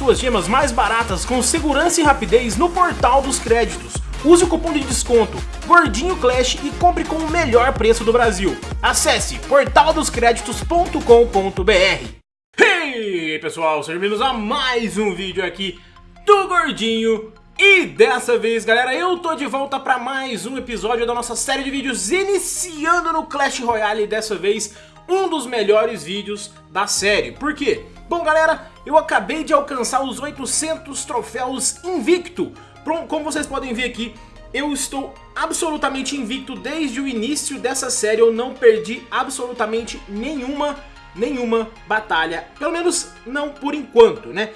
suas gemas mais baratas com segurança e rapidez no portal dos créditos. Use o cupom de desconto Gordinho Clash e compre com o melhor preço do Brasil. Acesse portaldoscreditos.com.br Hey pessoal, sejam bem-vindos a mais um vídeo aqui do Gordinho e dessa vez, galera, eu tô de volta para mais um episódio da nossa série de vídeos iniciando no Clash Royale dessa vez um dos melhores vídeos da série. Por quê? Bom, galera, eu acabei de alcançar os 800 troféus invicto. Como vocês podem ver aqui, eu estou absolutamente invicto desde o início dessa série. Eu não perdi absolutamente nenhuma nenhuma batalha, pelo menos não por enquanto, né?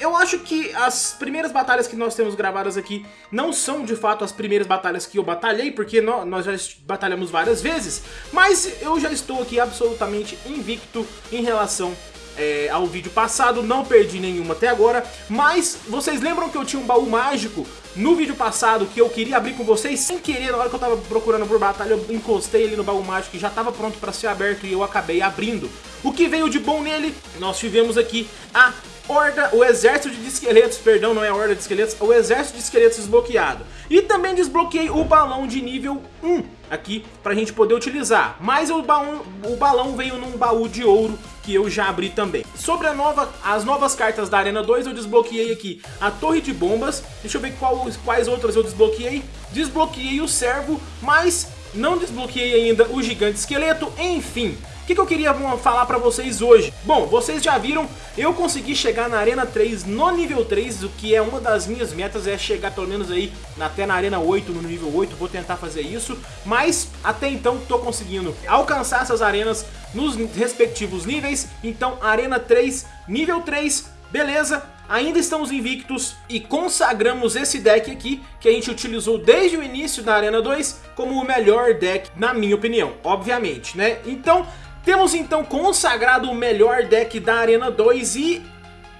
Eu acho que as primeiras batalhas que nós temos gravadas aqui não são de fato as primeiras batalhas que eu batalhei, porque nós já batalhamos várias vezes, mas eu já estou aqui absolutamente invicto em relação é, ao vídeo passado, não perdi nenhuma até agora, mas vocês lembram que eu tinha um baú mágico no vídeo passado que eu queria abrir com vocês sem querer, na hora que eu tava procurando por batalha, eu encostei ele no baú mágico que já tava pronto para ser aberto e eu acabei abrindo. O que veio de bom nele? Nós tivemos aqui a horda, o exército de esqueletos, perdão, não é a horda de esqueletos, o exército de esqueletos desbloqueado. E também desbloqueei o balão de nível 1 aqui pra gente poder utilizar. Mas o balão, o balão veio num baú de ouro que eu já abri também. Sobre a nova, as novas cartas da Arena 2, eu desbloqueei aqui a Torre de Bombas. Deixa eu ver qual, quais outras eu desbloqueei. Desbloqueei o Servo, mas não desbloqueei ainda o Gigante Esqueleto. Enfim, que, que eu queria falar pra vocês hoje? Bom, vocês já viram, eu consegui chegar na Arena 3 no nível 3, o que é uma das minhas metas, é chegar pelo menos aí até na Arena 8, no nível 8, vou tentar fazer isso, mas até então tô conseguindo alcançar essas arenas nos respectivos níveis, então Arena 3, nível 3, beleza, ainda estamos invictos e consagramos esse deck aqui, que a gente utilizou desde o início da Arena 2, como o melhor deck, na minha opinião, obviamente, né? Então, temos então consagrado o melhor deck da Arena 2 e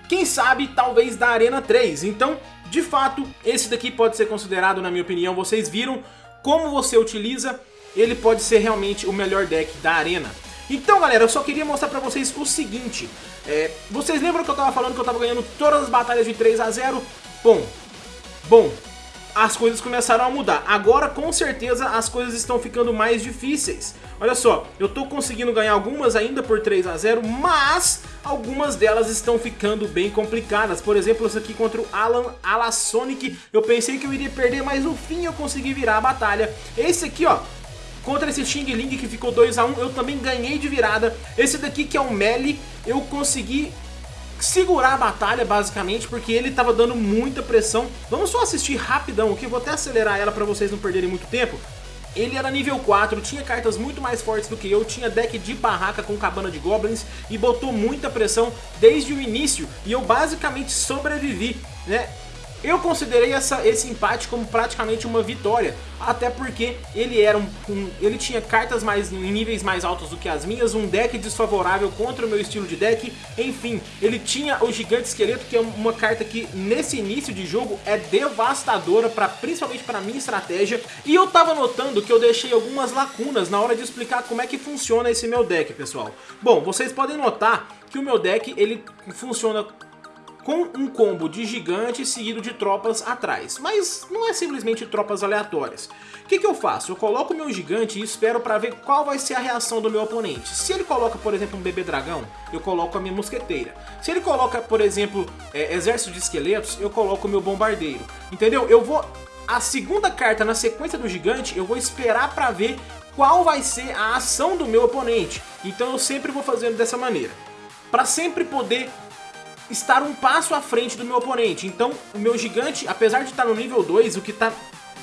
quem sabe talvez da Arena 3. Então, de fato, esse daqui pode ser considerado, na minha opinião, vocês viram como você utiliza, ele pode ser realmente o melhor deck da Arena. Então galera, eu só queria mostrar pra vocês o seguinte, é, vocês lembram que eu tava falando que eu tava ganhando todas as batalhas de 3 a 0? Bom, bom, as coisas começaram a mudar. Agora, com certeza, as coisas estão ficando mais difíceis. Olha só, eu tô conseguindo ganhar algumas ainda por 3 a 0 mas algumas delas estão ficando bem complicadas. Por exemplo, essa aqui contra o Alan Alasonic, eu pensei que eu iria perder, mas no fim eu consegui virar a batalha. Esse aqui, ó, contra esse Xing Ling que ficou 2 a 1 eu também ganhei de virada. Esse daqui que é o Melee, eu consegui segurar a batalha, basicamente, porque ele tava dando muita pressão. Vamos só assistir rapidão aqui, vou até acelerar ela pra vocês não perderem muito tempo. Ele era nível 4, tinha cartas muito mais fortes do que eu, tinha deck de barraca com cabana de goblins e botou muita pressão desde o início e eu basicamente sobrevivi, né? Eu considerei essa, esse empate como praticamente uma vitória, até porque ele era um, um, ele tinha cartas mais em níveis mais altos do que as minhas, um deck desfavorável contra o meu estilo de deck, enfim, ele tinha o Gigante Esqueleto, que é uma carta que nesse início de jogo é devastadora, pra, principalmente para minha estratégia, e eu tava notando que eu deixei algumas lacunas na hora de explicar como é que funciona esse meu deck, pessoal. Bom, vocês podem notar que o meu deck ele funciona com um combo de gigante seguido de tropas atrás. Mas não é simplesmente tropas aleatórias. O que, que eu faço? Eu coloco meu gigante e espero para ver qual vai ser a reação do meu oponente. Se ele coloca, por exemplo, um bebê dragão, eu coloco a minha mosqueteira. Se ele coloca, por exemplo, é, exército de esqueletos, eu coloco o meu bombardeiro. Entendeu? Eu vou... A segunda carta na sequência do gigante, eu vou esperar para ver qual vai ser a ação do meu oponente. Então eu sempre vou fazendo dessa maneira. Para sempre poder estar um passo à frente do meu oponente. Então o meu gigante, apesar de estar no nível 2, o que está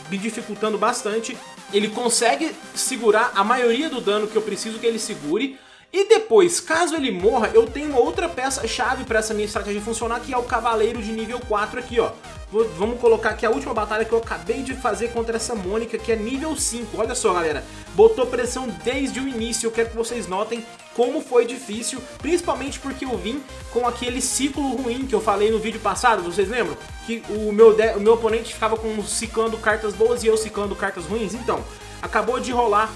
me dificultando bastante, ele consegue segurar a maioria do dano que eu preciso que ele segure, e depois, caso ele morra, eu tenho outra peça-chave para essa minha estratégia funcionar, que é o Cavaleiro de nível 4 aqui, ó. Vamos colocar aqui a última batalha que eu acabei de fazer contra essa Mônica, que é nível 5. Olha só, galera, botou pressão desde o início. Eu quero que vocês notem como foi difícil, principalmente porque eu vim com aquele ciclo ruim que eu falei no vídeo passado, vocês lembram? Que o meu, o meu oponente ficava com ciclando cartas boas e eu ciclando cartas ruins. Então, acabou de rolar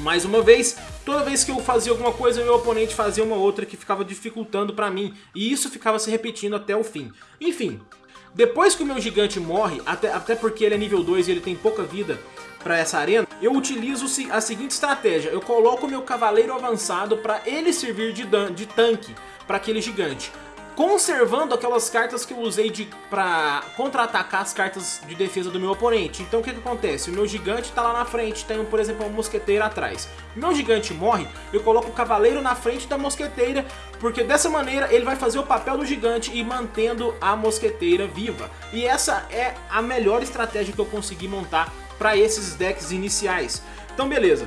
mais uma vez toda vez que eu fazia alguma coisa, meu oponente fazia uma outra que ficava dificultando pra mim. E isso ficava se repetindo até o fim. Enfim, depois que o meu gigante morre, até, até porque ele é nível 2 e ele tem pouca vida para essa arena, eu utilizo a seguinte estratégia. Eu coloco o meu cavaleiro avançado para ele servir de, de tanque para aquele gigante conservando aquelas cartas que eu usei de, pra contra-atacar as cartas de defesa do meu oponente. Então o que, que acontece? O meu gigante tá lá na frente, tem, por exemplo, uma mosqueteira atrás. O meu gigante morre, eu coloco o cavaleiro na frente da mosqueteira, porque dessa maneira ele vai fazer o papel do gigante e mantendo a mosqueteira viva. E essa é a melhor estratégia que eu consegui montar para esses decks iniciais. Então beleza,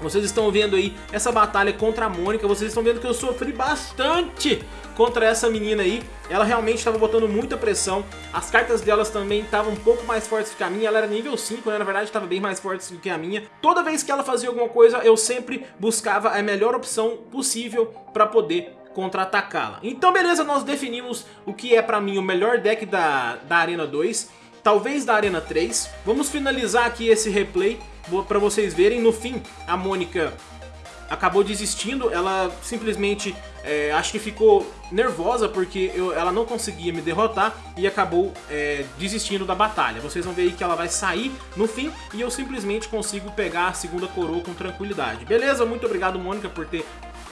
vocês estão vendo aí essa batalha contra a Mônica, vocês estão vendo que eu sofri bastante contra essa menina aí. Ela realmente estava botando muita pressão, as cartas delas também estavam um pouco mais fortes que a minha, ela era nível 5, né? na verdade estava bem mais forte do que a minha. Toda vez que ela fazia alguma coisa, eu sempre buscava a melhor opção possível para poder contra-atacá-la. Então beleza, nós definimos o que é para mim o melhor deck da, da Arena 2, talvez da Arena 3. Vamos finalizar aqui esse replay para vocês verem. No fim, a Mônica acabou desistindo, ela simplesmente é, acho que ficou nervosa porque eu, ela não conseguia me derrotar e acabou é, desistindo da batalha. Vocês vão ver aí que ela vai sair no fim e eu simplesmente consigo pegar a segunda coroa com tranquilidade. Beleza? Muito obrigado, Mônica, por ter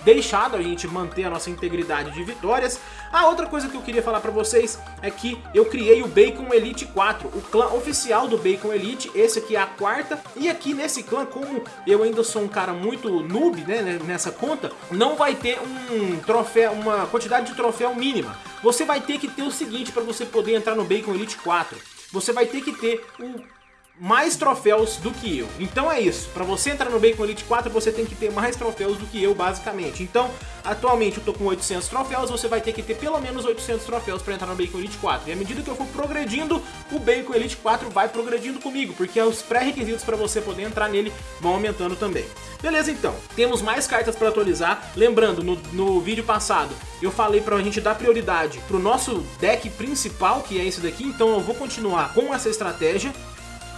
deixado a gente manter a nossa integridade de vitórias. A outra coisa que eu queria falar pra vocês é que eu criei o Bacon Elite 4, o clã oficial do Bacon Elite, esse aqui é a quarta, e aqui nesse clã, como eu ainda sou um cara muito noob né, nessa conta, não vai ter um troféu, uma quantidade de troféu mínima. Você vai ter que ter o seguinte para você poder entrar no Bacon Elite 4, você vai ter que ter o mais troféus do que eu. Então é isso, para você entrar no Bacon Elite 4 você tem que ter mais troféus do que eu basicamente. Então, atualmente eu tô com 800 troféus, você vai ter que ter pelo menos 800 troféus para entrar no Bacon Elite 4. E à medida que eu for progredindo, o Bacon Elite 4 vai progredindo comigo, porque os pré-requisitos para você poder entrar nele vão aumentando também. Beleza então, temos mais cartas para atualizar. Lembrando, no, no vídeo passado eu falei pra gente dar prioridade pro nosso deck principal, que é esse daqui, então eu vou continuar com essa estratégia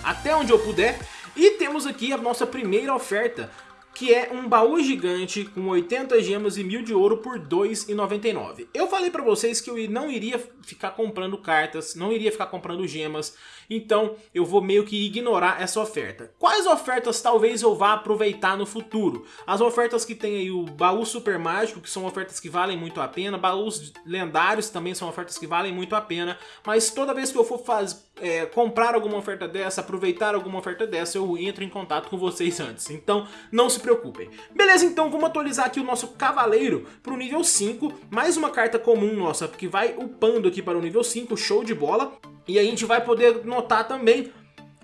até onde eu puder. E temos aqui a nossa primeira oferta, que é um baú gigante com 80 gemas e 1000 de ouro por R$ 2,99. Eu falei pra vocês que eu não iria ficar comprando cartas, não iria ficar comprando gemas, então eu vou meio que ignorar essa oferta. Quais ofertas talvez eu vá aproveitar no futuro? As ofertas que tem aí o baú super mágico, que são ofertas que valem muito a pena, baús lendários também são ofertas que valem muito a pena, mas toda vez que eu for fazer, é, comprar alguma oferta dessa, aproveitar alguma oferta dessa, eu entro em contato com vocês antes, então não se preocupem. Beleza, então vamos atualizar aqui o nosso cavaleiro para o nível 5, mais uma carta comum nossa, que vai upando aqui para o nível 5, show de bola. E a gente vai poder notar também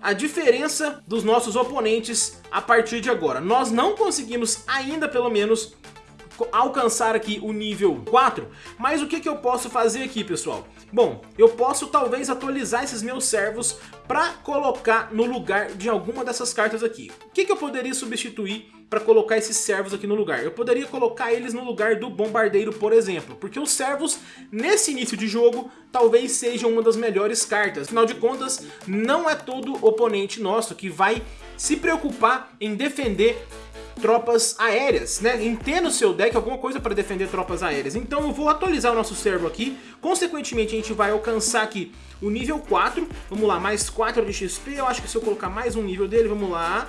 a diferença dos nossos oponentes a partir de agora. Nós não conseguimos ainda, pelo menos, alcançar aqui o nível 4, mas o que, que eu posso fazer aqui, pessoal? Bom, eu posso talvez atualizar esses meus servos para colocar no lugar de alguma dessas cartas aqui. O que, que eu poderia substituir para colocar esses servos aqui no lugar? Eu poderia colocar eles no lugar do bombardeiro, por exemplo, porque os servos, nesse início de jogo, talvez sejam uma das melhores cartas. Afinal de contas, não é todo oponente nosso que vai se preocupar em defender tropas aéreas, né? Entenda o seu deck alguma coisa para defender tropas aéreas. Então eu vou atualizar o nosso servo aqui. Consequentemente, a gente vai alcançar aqui o nível 4. Vamos lá, mais 4 de XP. Eu acho que se eu colocar mais um nível dele, vamos lá.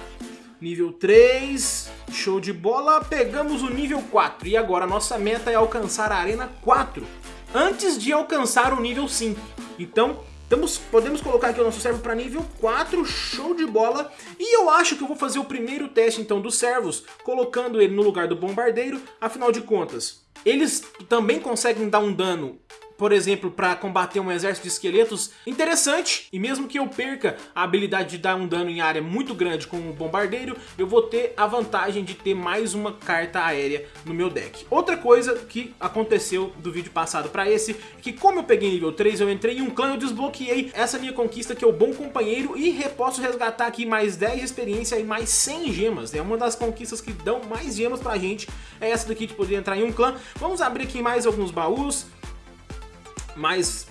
Nível 3, show de bola, pegamos o nível 4. E agora nossa meta é alcançar a Arena 4, antes de alcançar o nível 5. Então, Temos, podemos colocar aqui o nosso servo para nível 4, show de bola. E eu acho que eu vou fazer o primeiro teste então dos servos, colocando ele no lugar do bombardeiro, afinal de contas, eles também conseguem dar um dano por exemplo, para combater um exército de esqueletos, interessante. E mesmo que eu perca a habilidade de dar um dano em área muito grande com o bombardeiro, eu vou ter a vantagem de ter mais uma carta aérea no meu deck. Outra coisa que aconteceu do vídeo passado para esse, que como eu peguei nível 3, eu entrei em um clã, eu desbloqueei essa minha conquista que é o Bom Companheiro e posso resgatar aqui mais 10 de experiência e mais 100 gemas. É uma das conquistas que dão mais gemas pra gente, é essa daqui de poder entrar em um clã. Vamos abrir aqui mais alguns baús. Mais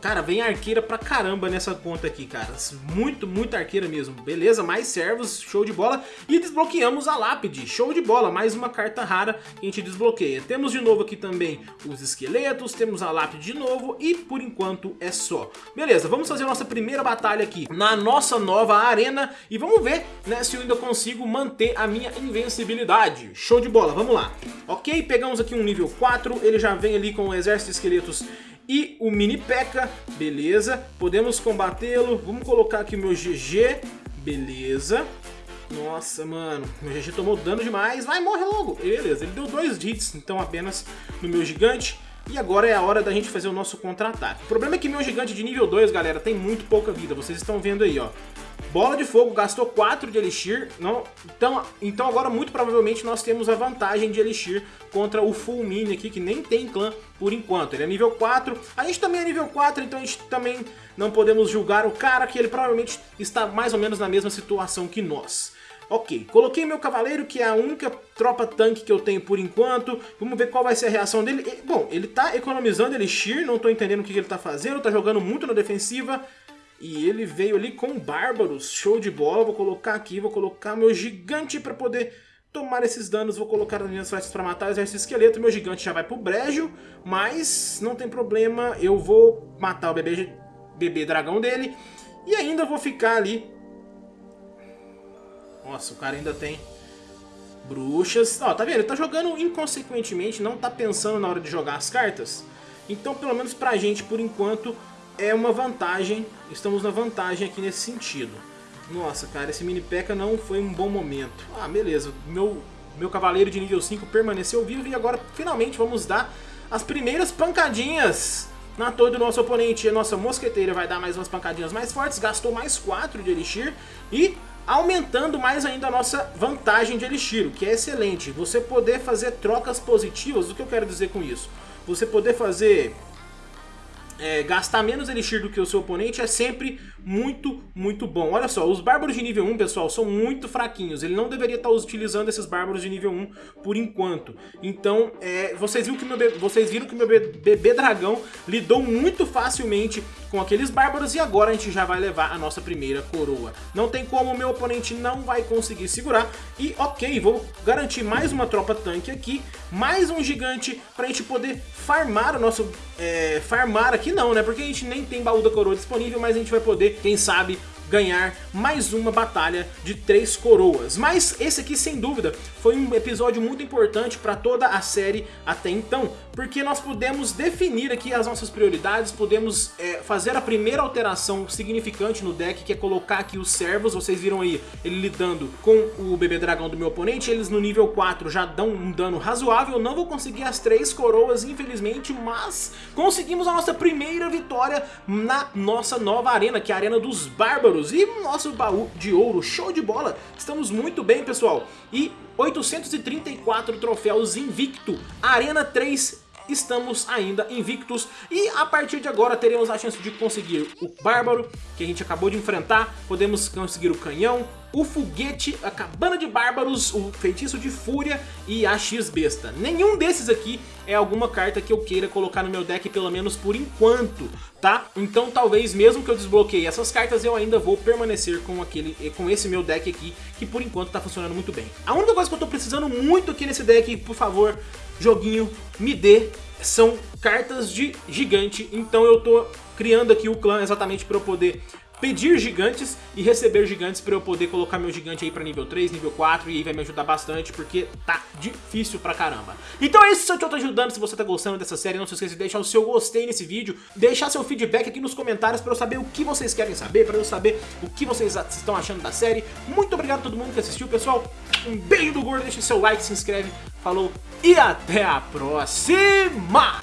Cara, vem arqueira pra caramba nessa conta aqui, cara. Muito, muito arqueira mesmo. Beleza, mais servos, show de bola. E desbloqueamos a lápide, show de bola. Mais uma carta rara que a gente desbloqueia. Temos de novo aqui também os esqueletos, temos a lápide de novo e por enquanto é só. Beleza, vamos fazer a nossa primeira batalha aqui na nossa nova arena e vamos ver né, se eu ainda consigo manter a minha invencibilidade. Show de bola, vamos lá. Ok, pegamos aqui um nível 4, ele já vem ali com o exército de esqueletos e o mini P.E.K.K.A. Beleza, podemos combatê-lo. Vamos colocar aqui o meu GG. Beleza. Nossa, mano, meu GG tomou dano demais. Vai, morre logo. Beleza, ele deu dois hits, então apenas no meu gigante. E agora é a hora da gente fazer o nosso contra-ataque. O problema é que meu gigante de nível 2, galera, tem muito pouca vida. Vocês estão vendo aí, ó. Bola de fogo gastou 4 de Elixir, não, então, então agora muito provavelmente nós temos a vantagem de Elixir contra o Full Mini aqui, que nem tem clã por enquanto. Ele é nível 4, a gente também é nível 4, então a gente também não podemos julgar o cara, que ele provavelmente está mais ou menos na mesma situação que nós. Ok, coloquei meu cavaleiro, que é a única tropa tanque que eu tenho por enquanto. Vamos ver qual vai ser a reação dele. Bom, ele tá economizando Elixir, não tô entendendo o que ele tá fazendo, tá jogando muito na defensiva. E ele veio ali com Bárbaros, show de bola. Vou colocar aqui, vou colocar meu gigante para poder tomar esses danos. Vou colocar as minhas flechas para matar o exército esqueleto. Meu gigante já vai pro brejo, mas não tem problema. Eu vou matar o bebê, bebê dragão dele. E ainda vou ficar ali... Nossa, o cara ainda tem bruxas. Ó, tá vendo? Ele tá jogando inconsequentemente, não tá pensando na hora de jogar as cartas. Então, pelo menos pra gente, por enquanto, é uma vantagem, estamos na vantagem aqui nesse sentido. Nossa, cara, esse mini P.E.K.K.A. não foi um bom momento. Ah, beleza, meu, meu cavaleiro de nível 5 permaneceu vivo e agora finalmente vamos dar as primeiras pancadinhas na torre do nosso oponente. A nossa mosqueteira vai dar mais umas pancadinhas mais fortes, gastou mais 4 de Elixir e aumentando mais ainda a nossa vantagem de Elixir, o que é excelente. Você poder fazer trocas positivas, o que eu quero dizer com isso? Você poder fazer é, gastar menos Elixir do que o seu oponente é sempre muito, muito bom. Olha só, os Bárbaros de nível 1, pessoal, são muito fraquinhos. Ele não deveria estar utilizando esses Bárbaros de nível 1 por enquanto. Então, é, vocês, viram que meu vocês viram que meu bebê dragão lidou muito facilmente com aqueles Bárbaros e agora a gente já vai levar a nossa primeira coroa. Não tem como, meu oponente não vai conseguir segurar. E ok, vou garantir mais uma tropa tanque aqui, mais um gigante pra gente poder farmar o nosso... É, farmar aqui não, né? Porque a gente nem tem baú da coroa disponível, mas a gente vai poder, quem sabe, ganhar mais uma batalha de três coroas. Mas esse aqui, sem dúvida, foi um episódio muito importante para toda a série até então, porque nós pudemos definir aqui as nossas prioridades, podemos é, fazer a primeira alteração significante no deck, que é colocar aqui os servos, vocês viram aí ele lidando com o bebê dragão do meu oponente, eles no nível 4 já dão um dano razoável, não vou conseguir as três coroas, infelizmente, mas conseguimos a nossa primeira vitória na nossa nova arena, que é a Arena dos Bárbaros, euros. E nosso baú de ouro, show de bola, estamos muito bem pessoal, e 834 troféus invicto, Arena 3 estamos ainda invictos e a partir de agora teremos a chance de conseguir o Bárbaro, que a gente acabou de enfrentar, podemos conseguir o Canhão, o Foguete, a Cabana de Bárbaros, o Feitiço de Fúria e a X-Besta. Nenhum desses aqui é alguma carta que eu queira colocar no meu deck, pelo menos por enquanto, tá? Então talvez mesmo que eu desbloqueie essas cartas, eu ainda vou permanecer com, aquele, com esse meu deck aqui, que por enquanto tá funcionando muito bem. A única coisa que eu tô precisando muito aqui nesse deck, por favor, joguinho, me dê, são cartas de gigante, então eu tô criando aqui o clã exatamente para eu poder pedir gigantes e receber gigantes para eu poder colocar meu gigante aí para nível 3, nível 4 e aí vai me ajudar bastante porque tá difícil pra caramba. Então é isso, se eu tô ajudando, se você tá gostando dessa série, não se esqueça de deixar o seu gostei nesse vídeo, deixar seu feedback aqui nos comentários para eu saber o que vocês querem saber, para eu saber o que vocês estão achando da série. Muito obrigado a todo mundo que assistiu, pessoal. Um beijo do gordo, deixa seu like, se inscreve, falou e até a próxima!